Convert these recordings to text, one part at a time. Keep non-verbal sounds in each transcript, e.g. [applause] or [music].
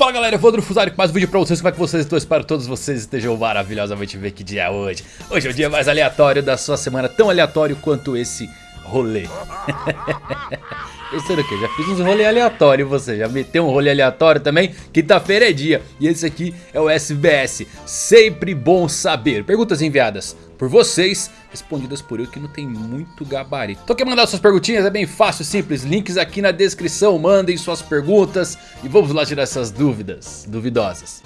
Fala galera, eu vou do Fusari com mais um vídeo pra vocês, como é que vocês estão? Espero que todos vocês estejam maravilhosamente bem, que dia é hoje? Hoje é o dia mais aleatório da sua semana, tão aleatório quanto esse rolê. [laughs] Era o que? Já fiz uns rolê aleatório você já meteu um rolê aleatório também? Quinta-feira é dia. E esse aqui é o SBS, sempre bom saber. Perguntas enviadas por vocês, respondidas por eu que não tem muito gabarito. Então quer mandar suas perguntinhas? É bem fácil, simples, links aqui na descrição, mandem suas perguntas e vamos lá tirar essas dúvidas duvidosas.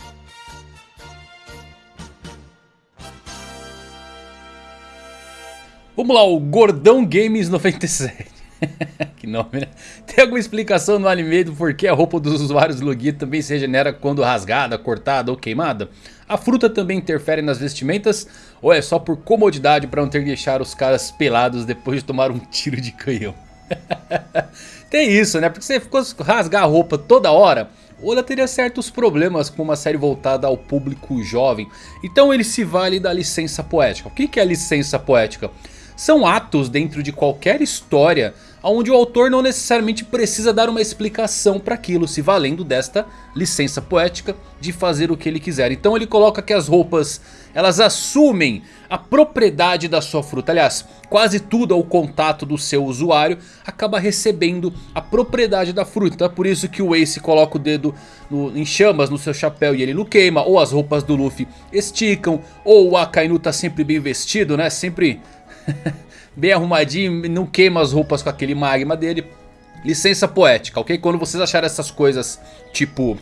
Vamos lá, o Gordão Games 97. [laughs] que nome, né? Tem alguma explicação no anime do porquê a roupa dos usuários do Logia também se regenera quando rasgada, cortada ou queimada? A fruta também interfere nas vestimentas ou é só por comodidade para não ter que deixar os caras pelados depois de tomar um [laughs] tiro de canhão? [laughs] Tem isso, né? Porque você ficou rasgar a roupa toda hora... Oda teria certos problemas com uma série voltada ao público jovem. Então ele se vale da licença poética. O que é licença poética? São atos dentro de qualquer história onde o autor não necessariamente precisa dar uma explicação para aquilo, se valendo desta licença poética de fazer o que ele quiser. Então ele coloca que as roupas, elas assumem a propriedade da sua fruta. Aliás, quase tudo ao contato do seu usuário acaba recebendo a propriedade da fruta. Então é por isso que o Ace coloca o dedo no, em chamas no seu chapéu e ele não queima. Ou as roupas do Luffy esticam. Ou o Akainu tá sempre bem vestido, né? Sempre [laughs] bem arrumadinho, não queima as roupas com aquele magma dele. Licença poética, ok? Quando vocês acharem essas coisas tipo...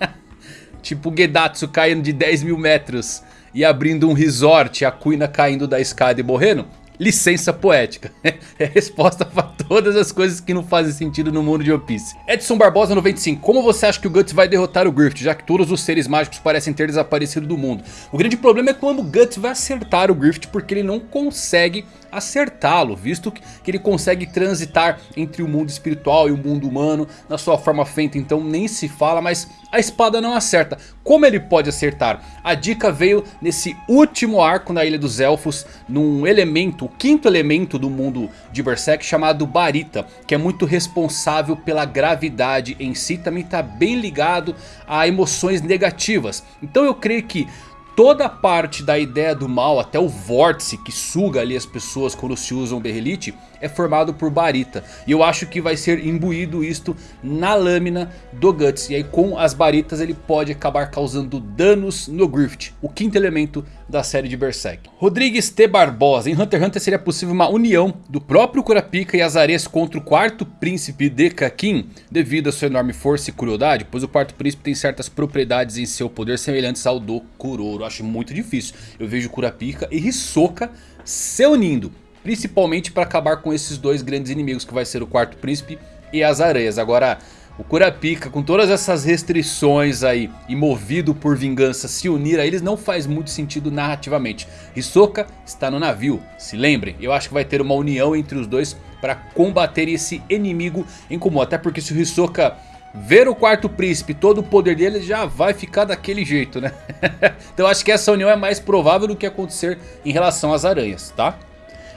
[laughs] tipo Gedatsu caindo de 10 mil metros e abrindo um resort, a Kuina caindo da escada e morrendo licença poética. [laughs] É resposta para todas as coisas que não fazem sentido no mundo de One Piece. Edson Barbosa 95. Como você acha que o Guts vai derrotar o Griffith, já que todos os seres mágicos parecem ter desaparecido do mundo? O grande problema é quando o Guts vai acertar o Griffith porque ele não consegue acertá-lo, visto que ele consegue transitar entre o mundo espiritual e o mundo humano na sua forma feita, então nem se fala, mas a espada não acerta. Como ele pode acertar? A dica veio nesse último arco na Ilha dos Elfos, num elemento, o quinto elemento do mundo de Berserk chamado Barita, que é muito responsável pela gravidade em si, também está bem ligado a emoções negativas. Então eu creio que toda parte da ideia do mal, até o vórtice que suga ali as pessoas quando se usam berrelite, é formado por barita. E eu acho que vai ser imbuído isto na lâmina do Guts. E aí com as baritas ele pode acabar causando danos no Griffith, o quinto elemento da série de Berserk. Rodrigues T. Barbosa, em Hunter x Hunter seria possível uma união do próprio Kurapika e Azares contra o quarto príncipe de Kakin, devido à sua enorme força e crueldade, pois o quarto príncipe tem certas propriedades em seu poder semelhantes ao do Kuroro. Acho muito difícil. Eu vejo Kurapika e Hisoka se unindo. Principalmente para acabar com esses dois grandes inimigos que vai ser o quarto príncipe e as areias. Agora o Kurapika com todas essas restrições aí e movido por vingança se unir a eles não faz muito sentido narrativamente. Hisoka está no navio, se lembrem. Eu acho que vai ter uma união entre os dois para combater esse inimigo em comum. Até porque se o Hisoka ver o quarto príncipe, todo o poder dele já vai ficar daquele jeito, né? [laughs] então acho que essa união é mais provável do que acontecer em relação às aranhas, tá?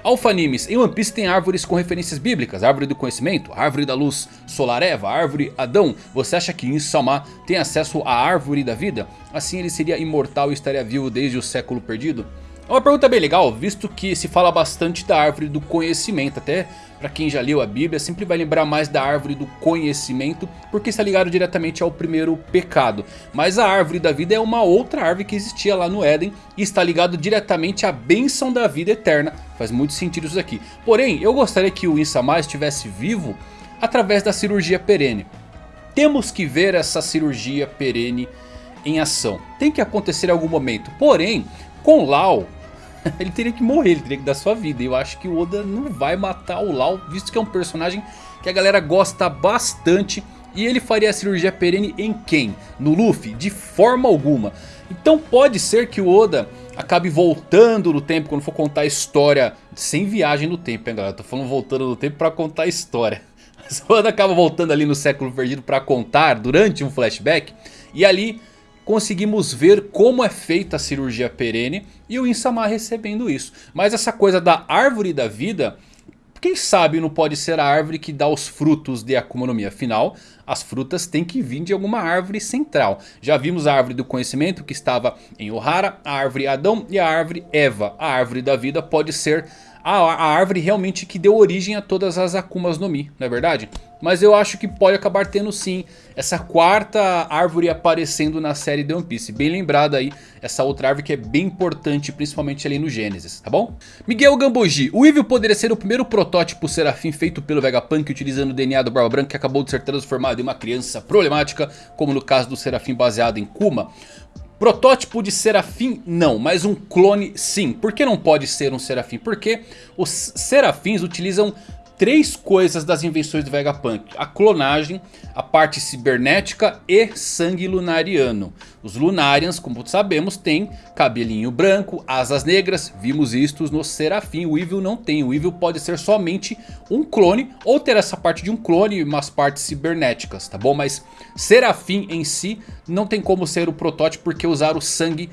Alpha Animes, em One Piece tem árvores com referências bíblicas, árvore do conhecimento, árvore da luz, solar Eva, árvore Adão. Você acha que Insama tem acesso à árvore da vida? Assim ele seria imortal e estaria vivo desde o século perdido? É uma pergunta bem legal, visto que se fala bastante da árvore do conhecimento. Até para quem já leu a Bíblia, sempre vai lembrar mais da árvore do conhecimento, porque está ligado diretamente ao primeiro pecado. Mas a árvore da vida é uma outra árvore que existia lá no Éden e está ligado diretamente à bênção da vida eterna. Faz muito sentido isso aqui. Porém, eu gostaria que o Insama estivesse vivo através da cirurgia perene. Temos que ver essa cirurgia perene em ação. Tem que acontecer em algum momento. Porém, com Lau, [laughs] ele teria que morrer, ele teria que dar sua vida. E eu acho que o Oda não vai matar o Lau, visto que é um personagem que a galera gosta bastante. E ele faria a cirurgia perene em quem? No Luffy? De forma alguma. Então pode ser que o Oda acabe voltando no tempo quando for contar a história. Sem viagem no tempo, hein galera? Tô falando voltando no tempo pra contar a história. [laughs] Mas o Oda acaba voltando ali no século perdido pra contar durante um flashback. E ali conseguimos ver como é feita a cirurgia perene e o Insama recebendo isso. Mas essa coisa da árvore da vida, Quem sabe não pode ser a árvore que dá os frutos de Akuma no Mi. Afinal, as frutas têm que vir de alguma árvore central. Já vimos a árvore do conhecimento que estava em Ohara, a árvore Adão e a árvore Eva. A árvore da vida pode ser a, a árvore realmente que deu origem a todas as Akumas no Mi, não é verdade? Mas eu acho que pode acabar tendo sim essa quarta árvore aparecendo na série The One Piece. Bem lembrada aí, essa outra árvore que é bem importante, principalmente ali no Gênesis, tá bom? Miguel Gambogi, o Evil poderia ser o primeiro protótipo Serafim feito pelo Vegapunk utilizando o DNA do Barba Branca que acabou de ser transformado em uma criança problemática, como no caso do Serafim baseado em Kuma. Protótipo de Serafim não, mas um clone sim. Por que não pode ser um Serafim? Porque os Serafins utilizam três coisas das invenções do Vegapunk. A clonagem, a parte cibernética e sangue lunariano. Os Lunarians, como sabemos, têm cabelinho branco, asas negras. Vimos isto no Serafim. O Evil não tem. O Evil pode ser somente um clone ou ter essa parte de um clone e umas partes cibernéticas, tá bom? Mas Serafim em si não tem como ser o protótipo porque usar o sangue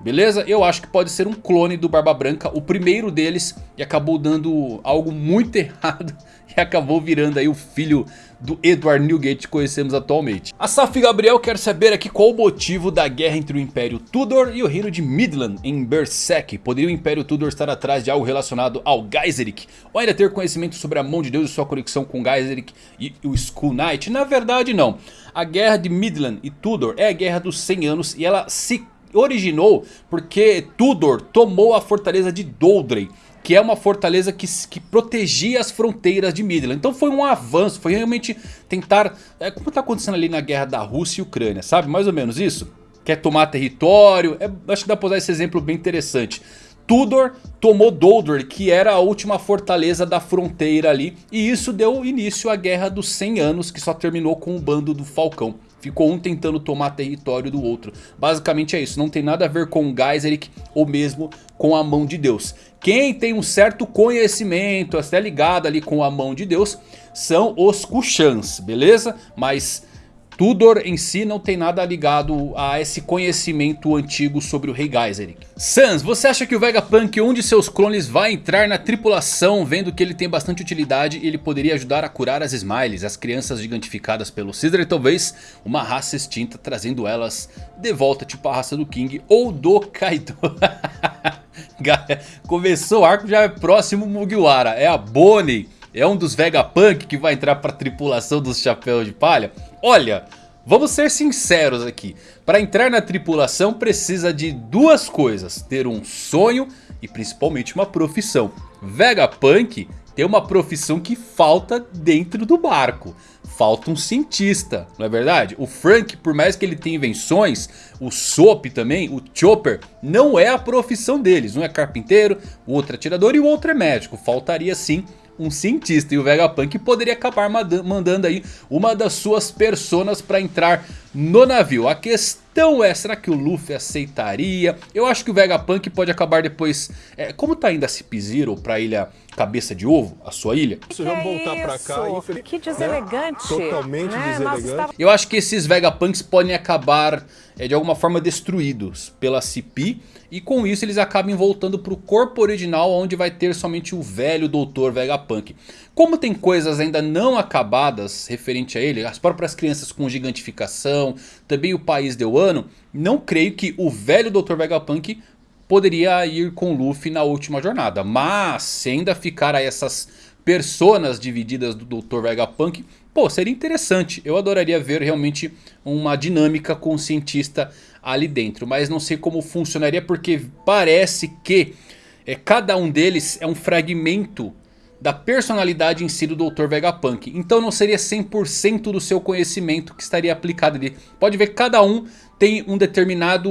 beleza? Eu acho que pode ser um clone do Barba Branca, o primeiro deles e acabou dando algo muito [laughs] errado e acabou virando aí o filho do Edward Newgate que conhecemos atualmente. A Saf Gabriel quer saber aqui qual o motivo da guerra entre o Império Tudor e o Reino de Midland em Berserk. Poderia o Império Tudor estar atrás de algo relacionado ao Geiseric? Ou ainda ter conhecimento sobre a mão de Deus e sua conexão com Geiseric e o Skull Knight? Na verdade não. A guerra de Midland e Tudor é a guerra dos 100 anos e ela se originou porque Tudor tomou a fortaleza de Doldrey que é uma fortaleza que, que protegia as fronteiras de Midland. Então foi um avanço, foi realmente tentar, é, como está acontecendo ali na guerra da Rússia e Ucrânia, sabe? Mais ou menos isso. Quer tomar território, é, acho que dá para usar esse exemplo bem interessante. Tudor tomou Doldor, que era a última fortaleza da fronteira ali. E isso deu início à Guerra dos 100 Anos, que só terminou com o bando do Falcão. Ficou um tentando tomar território do outro. Basicamente é isso, não tem nada a ver com Geiseric ou mesmo com a mão de Deus. Quem tem um certo conhecimento, até ligado ali com a mão de Deus, são os Kushans, beleza? Mas Tudor em si não tem nada ligado a esse conhecimento antigo sobre o Rei Geiseric. Sans, você acha que o Vegapunk, um de seus clones, vai entrar na tripulação vendo que ele tem bastante utilidade e ele poderia ajudar a curar as Smiles, as crianças gigantificadas pelo Caesar e talvez uma raça extinta trazendo elas de volta tipo a raça do King ou do Kaido. [laughs] Começou o arco já é próximo Mugiwara, é a Bonnie é um dos Vegapunk que vai entrar para a tripulação dos Chapéus de Palha? Olha, vamos ser sinceros aqui. Para entrar na tripulação precisa de duas coisas. Ter um sonho e principalmente uma profissão. Vegapunk tem uma profissão que falta dentro do barco. Falta um cientista, não é verdade? O Frank, por mais que ele tenha invenções, o Soap também, o Chopper, não é a profissão deles. Um é carpinteiro, o outro é atirador e o outro é médico. Faltaria sim um cientista. E o Vegapunk poderia acabar mandando aí uma das suas personas para entrar no navio. A questão é, será que o Luffy aceitaria? Eu acho que o Vegapunk pode acabar depois... É, como tá indo a Cip Zero pra ilha Cabeça de Ovo, a sua ilha? Que vamos voltar pra cá. Que deselegante. Totalmente né? deselegante. Eu acho que esses Vegapunks podem acabar é, de alguma forma destruídos pela CP. E com isso eles acabam voltando para o corpo original onde vai ter somente o velho Doutor Vegapunk. Como tem coisas ainda não acabadas referente a ele, as próprias crianças com gigantificação, também o país de Wano, não creio que o velho Doutor Vegapunk poderia ir com Luffy na última jornada. Mas se ainda ficar aí essas personas divididas do Dr. Vegapunk, pô, seria interessante. Eu adoraria ver realmente uma dinâmica com o cientista ali dentro. Mas não sei como funcionaria porque parece que é, cada um deles é um fragmento da personalidade em si do Dr. Vegapunk. Então não seria 100% do seu conhecimento que estaria aplicado ali. Pode ver que cada um tem um determinado,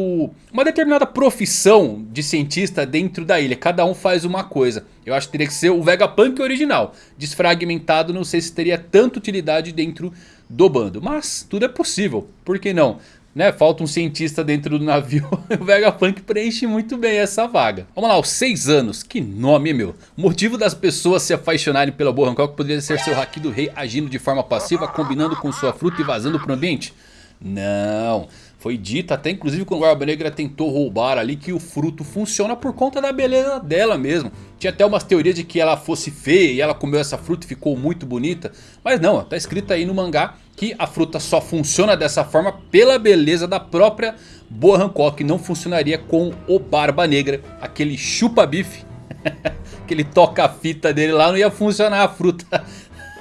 uma determinada profissão de cientista dentro da ilha. Cada um faz uma coisa. Eu acho que teria que ser o Vegapunk original. Desfragmentado, não sei se teria tanta utilidade dentro do bando. Mas tudo é possível, por que não? Né, falta um cientista dentro do navio. [laughs] o Vegapunk preenche muito bem essa vaga. Vamos lá, os 6 anos. Que nome, meu. O motivo das pessoas se apaixonarem pela Boa Hancock poderia ser seu Haki do Rei agindo de forma passiva, combinando com sua fruta e vazando pro ambiente. Não, foi dito até inclusive quando a Barba Negra tentou roubar ali que o fruto funciona por conta da beleza dela mesmo. Tinha até umas teorias de que ela fosse feia e ela comeu essa fruta e ficou muito bonita. Mas não, tá escrito aí no mangá que a fruta só funciona dessa forma pela beleza da própria Boa Hancock. Não funcionaria com o Barba Negra, aquele chupa-bife. [laughs] aquele toca-fita dele lá não ia funcionar a fruta.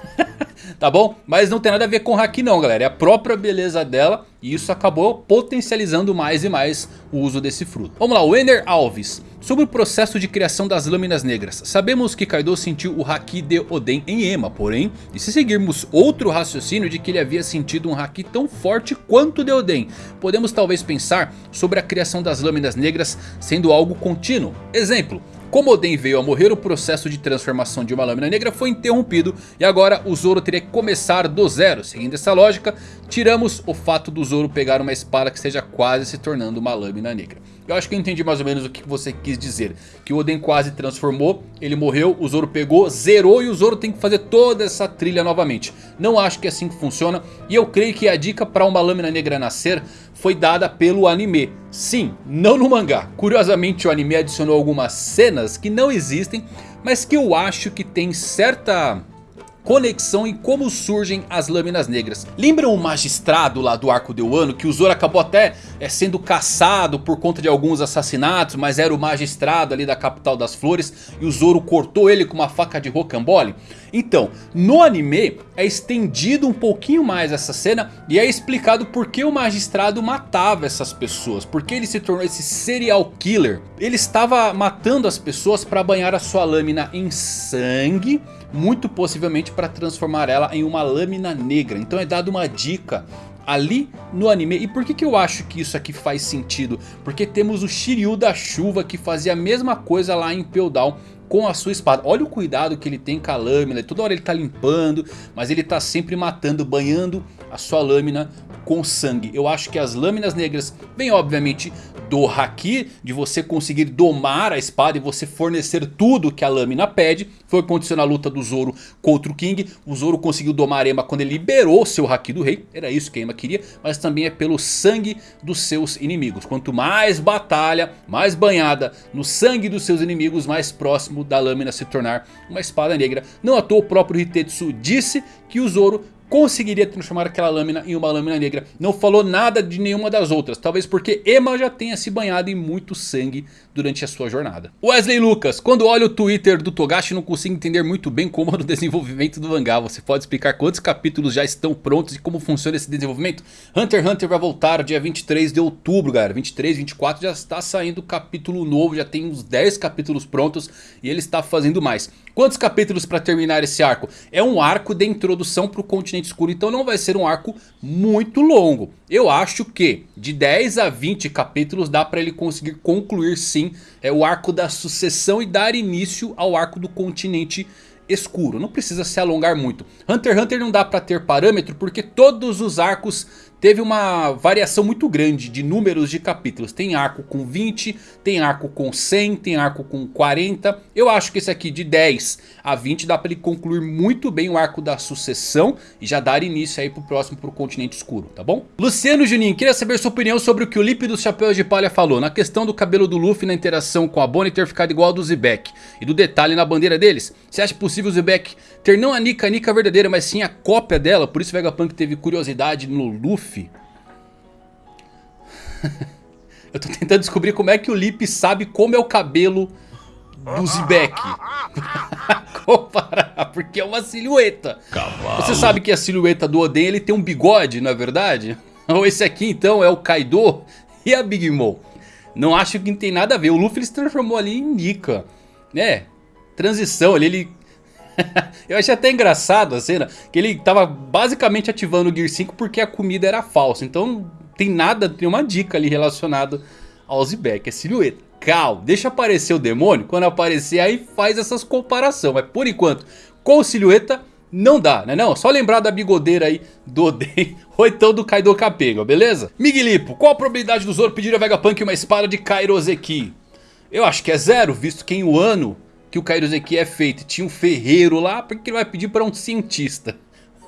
[laughs] tá bom? Mas não tem nada a ver com Haki não galera, é a própria beleza dela e isso acabou potencializando mais e mais o uso desse fruto. Vamos lá, o Alves. Sobre o processo de criação das lâminas negras. Sabemos que Kaido sentiu o Haki de Oden em Ema. Porém, e se seguirmos outro raciocínio de que ele havia sentido um Haki tão forte quanto de Oden. Podemos talvez pensar sobre a criação das lâminas negras sendo algo contínuo. Exemplo, como Oden veio a morrer, o processo de transformação de uma lâmina negra foi interrompido e agora o Zoro teria que começar do zero. Seguindo essa lógica, tiramos o fato do Zoro pegar uma espada que esteja quase se tornando uma lâmina negra. Eu acho que eu entendi mais ou menos o que você quis dizer. Que o Oden quase transformou, ele morreu, o Zoro pegou, zerou e o Zoro tem que fazer toda essa trilha novamente. Não acho que é assim que funciona. E eu creio que a dica para uma lâmina negra nascer foi dada pelo anime. Sim, não no mangá. Curiosamente o anime adicionou algumas cenas que não existem. Mas que eu acho que tem certa conexão em como surgem as lâminas negras. Lembram o magistrado lá do arco de Wano que o Zoro acabou até é, sendo caçado por conta de alguns assassinatos, mas era o magistrado ali da capital das flores e o Zoro cortou ele com uma faca de rocambole? Então, no anime é estendido um pouquinho mais essa cena e é explicado por que o magistrado matava essas pessoas, porque ele se tornou esse serial killer. Ele estava matando as pessoas para banhar a sua lâmina em sangue muito possivelmente para transformar ela em uma lâmina negra. Então é dado uma dica ali no anime. E por que, que eu acho que isso aqui faz sentido? Porque temos o Shiryu da chuva que fazia a mesma coisa lá em Peldown com a sua espada. Olha o cuidado que ele tem com a lâmina. Toda hora ele está limpando, mas ele está sempre matando, banhando a sua lâmina com sangue. Eu acho que as lâminas negras vêm obviamente do Haki, de você conseguir domar a espada e você fornecer tudo que a lâmina pede. Foi o que aconteceu na luta do Zoro contra o King. O Zoro conseguiu domar Ema quando ele liberou seu Haki do rei. Era isso que Ema queria. Mas também é pelo sangue dos seus inimigos. Quanto mais batalha, mais banhada no sangue dos seus inimigos, mais próximo da lâmina se tornar uma espada negra. Não à toa o próprio Hitetsu disse que o Zoro conseguiria transformar aquela lâmina em uma lâmina negra. Não falou nada de nenhuma das outras. Talvez porque Emma já tenha se banhado em muito sangue durante a sua jornada. Wesley Lucas, quando olho o Twitter do Togashi não consigo entender muito bem como é o [laughs] desenvolvimento do mangá. Você pode explicar quantos capítulos já estão prontos e como funciona esse desenvolvimento? Hunter x Hunter vai voltar dia 23 de outubro, galera. 23, 24 já está saindo capítulo novo, já tem uns 10 capítulos prontos e ele está fazendo mais. Quantos capítulos para terminar esse arco? É um arco de introdução para o continente escuro, então não vai ser um arco muito longo. Eu acho que de 10 a 20 capítulos dá para ele conseguir concluir sim é o arco da sucessão e dar início ao arco do continente escuro. Não precisa se alongar muito. Hunter x Hunter não dá para ter parâmetro porque todos os arcos teve uma variação muito grande de números de capítulos. Tem arco com 20, tem arco com 100, tem arco com 40. Eu acho que esse aqui de 10 a 20 dá para ele concluir muito bem o arco da sucessão. E já dar início aí pro próximo, pro continente escuro, tá bom? Luciano Juninho, queria saber sua opinião sobre o que o Lipe dos Chapéus de Palha falou. Na questão do cabelo do Luffy na interação com a Bonnie ter ficado igual ao do Zebek. E do detalhe na bandeira deles. Você acha possível o Zebek ter não a Nika, a Nika verdadeira, mas sim a cópia dela? Por isso o Vegapunk teve curiosidade no Luffy [laughs] Eu tô tentando descobrir como é que o Lip sabe como é o cabelo do Zibek. [laughs] Comparar, porque é uma silhueta. Cavalo. Você sabe que a silhueta do Oden ele tem um bigode, não é verdade? [laughs] Ou esse aqui então é o Kaido e a Big Mom. Não acho que tem nada a ver. O Luffy ele se transformou ali em Nika. Né? Transição ali, ele [laughs] eu achei até engraçado a cena Que ele tava basicamente ativando o Gear 5 porque a comida era falsa Então tem nada, tem uma dica ali relacionada ao Zebek, é silhueta Cal, deixa aparecer o demônio, quando aparecer aí faz essas comparações Mas por enquanto, com silhueta não dá, né não? Só lembrar da bigodeira aí do Oden [laughs] ou então do Kaido Capega, beleza? Miguelipo, qual a probabilidade do Zoro pedir a Vegapunk uma espada de Kairoseki? Eu acho que é zero, visto que em um ano que o Kairoseki é feito tinha um ferreiro lá, por que ele vai pedir para um cientista?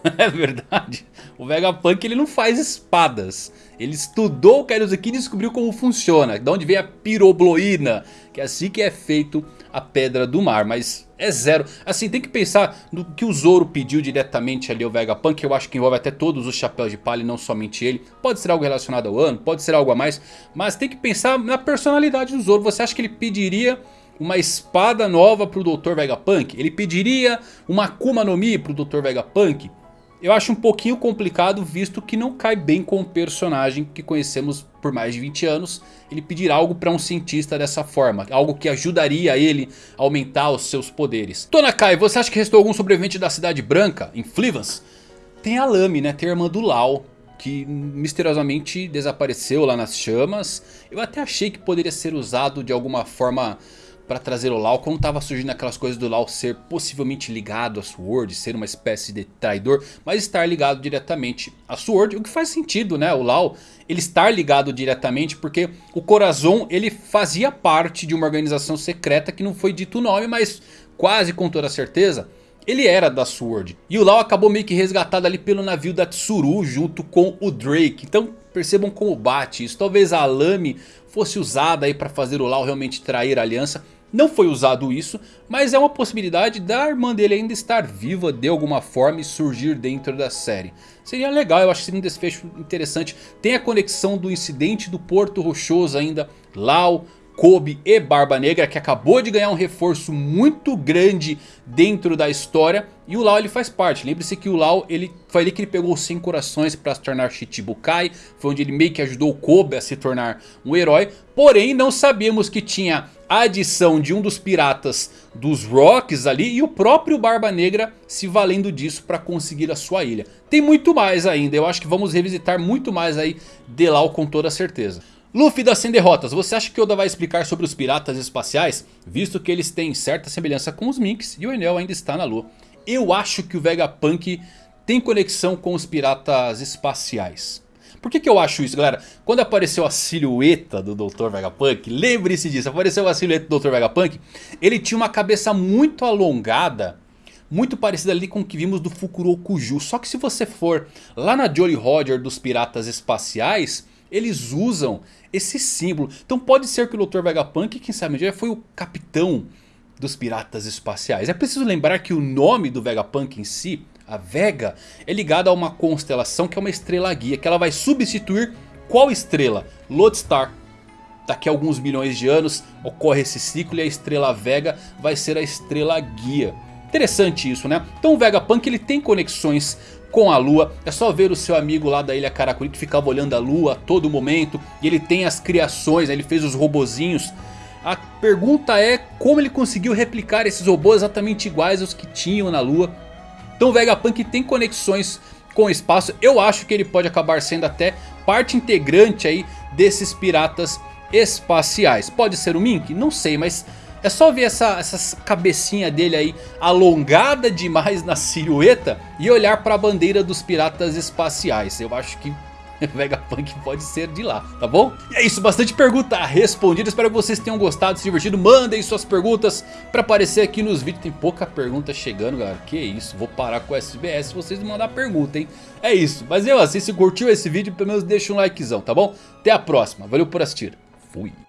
[laughs] é verdade. O Vegapunk ele não faz espadas. Ele estudou o Kairozuki e descobriu como funciona. De onde vem a pirobloína. Que é assim que é feito a Pedra do Mar. Mas é zero. Assim, tem que pensar no que o Zoro pediu diretamente ali ao Vegapunk. Eu acho que envolve até todos os chapéus de palha e não somente ele. Pode ser algo relacionado ao ano, pode ser algo a mais. Mas tem que pensar na personalidade do Zoro. Você acha que ele pediria uma espada nova para o Dr. Vegapunk? Ele pediria uma Akuma no Mi para o Dr. Vegapunk? Eu acho um pouquinho complicado visto que não cai bem com o personagem que conhecemos por mais de 20 anos. Ele pedir algo para um cientista dessa forma, algo que ajudaria ele a aumentar os seus poderes. Tonakai, você acha que restou algum sobrevivente da Cidade Branca, em Flivans? Tem a Lame, né? Tem a irmã do Lau, que misteriosamente desapareceu lá nas chamas. Eu até achei que poderia ser usado de alguma forma para trazer o Lau, quando estava surgindo aquelas coisas do Lau ser possivelmente ligado a Sword, ser uma espécie de traidor, mas estar ligado diretamente a Sword, o que faz sentido, né? O Lau, ele estar ligado diretamente porque o Corazon, ele fazia parte de uma organização secreta que não foi dito o nome, mas quase com toda certeza, ele era da Sword. E o Lau acabou meio que resgatado ali pelo navio da Tsuru junto com o Drake. Então percebam como bate isso. Talvez a Lame fosse usada aí para fazer o Lau realmente trair a aliança. Não foi usado isso, mas é uma possibilidade da irmã dele ainda estar viva de alguma forma e surgir dentro da série. Seria legal, eu acho que seria um desfecho interessante. Tem a conexão do incidente do Porto Rochoso ainda, Lau, Kobe e Barba Negra que acabou de ganhar um reforço muito grande dentro da história e o Lau ele faz parte, lembre-se que o Lau ele, foi ali que ele pegou os 100 corações para se tornar Shichibukai, foi onde ele meio que ajudou o Kobe a se tornar um herói, porém não sabíamos que tinha a adição de um dos piratas dos Rocks ali e o próprio Barba Negra se valendo disso para conseguir a sua ilha. Tem muito mais ainda, eu acho que vamos revisitar muito mais aí de Lau com toda certeza. Luffy das 100 derrotas, você acha que Oda vai explicar sobre os piratas espaciais? Visto que eles têm certa semelhança com os Minks e o Enel ainda está na lua. Eu acho que o Vegapunk tem conexão com os piratas espaciais. Por que, que eu acho isso, galera? Quando apareceu a silhueta do Dr. Vegapunk, lembre-se disso, apareceu a silhueta do Dr. Vegapunk, ele tinha uma cabeça muito alongada, muito parecida ali com o que vimos do Fukurokuju. Só que se você for lá na Jolly Roger dos piratas espaciais, eles usam esse símbolo. Então pode ser que o Dr. Vegapunk, quem sabe já foi o capitão dos piratas espaciais. É preciso lembrar que o nome do Vegapunk em si, a Vega, é ligado a uma constelação que é uma estrela guia. Que ela vai substituir qual estrela? Lodestar. Daqui a alguns milhões de anos ocorre esse ciclo e a estrela Vega vai ser a estrela guia. Interessante isso, né? Então o Vegapunk ele tem conexões com a lua. É só ver o seu amigo lá da ilha Karakuri que ficava olhando a lua a todo momento. E ele tem as criações, ele fez os robozinhos. A pergunta é como ele conseguiu replicar esses robôs exatamente iguais aos que tinham na lua. Então o Vegapunk tem conexões com o espaço. Eu acho que ele pode acabar sendo até parte integrante aí desses piratas espaciais. Pode ser o Mink? Não sei, mas é só ver essa, essa cabecinha dele aí alongada demais na silhueta e olhar para a bandeira dos piratas espaciais. Eu acho que [laughs] Vegapunk pode ser de lá, tá bom? E é isso, bastante pergunta respondida, espero que vocês tenham gostado, se divertido, mandem suas perguntas pra aparecer aqui nos vídeos, tem pouca pergunta chegando galera, que isso, vou parar com o SBS se vocês me mandar pergunta, hein? É isso, mas eu assim, se curtiu esse vídeo, pelo menos deixa um likezão, tá bom? Até a próxima, valeu por assistir, fui!